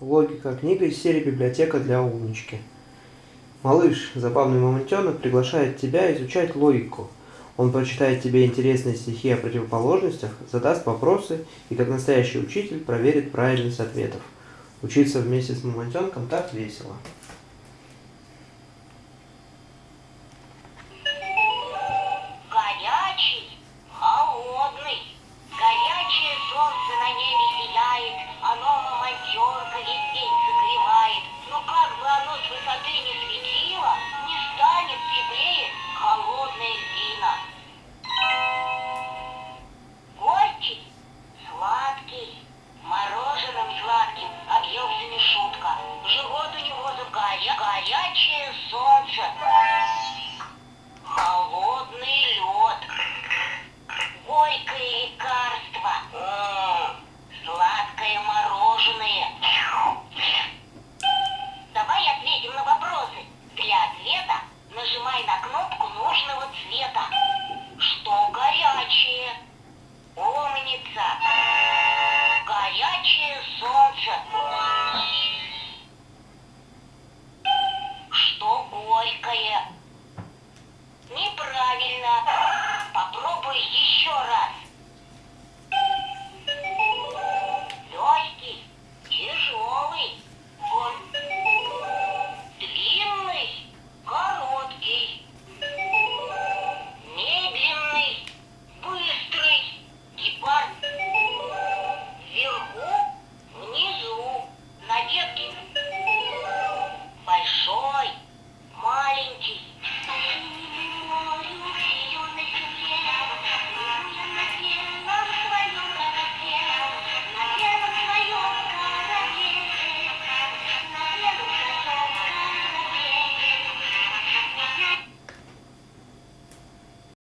Логика книга из серии «Библиотека для умнички». Малыш, забавный мамонтенок, приглашает тебя изучать логику. Он прочитает тебе интересные стихи о противоположностях, задаст вопросы и, как настоящий учитель, проверит правильность ответов. Учиться вместе с мамонтенком так весело. Горячий, холодный, горячее солнце на небе Майор Гребень.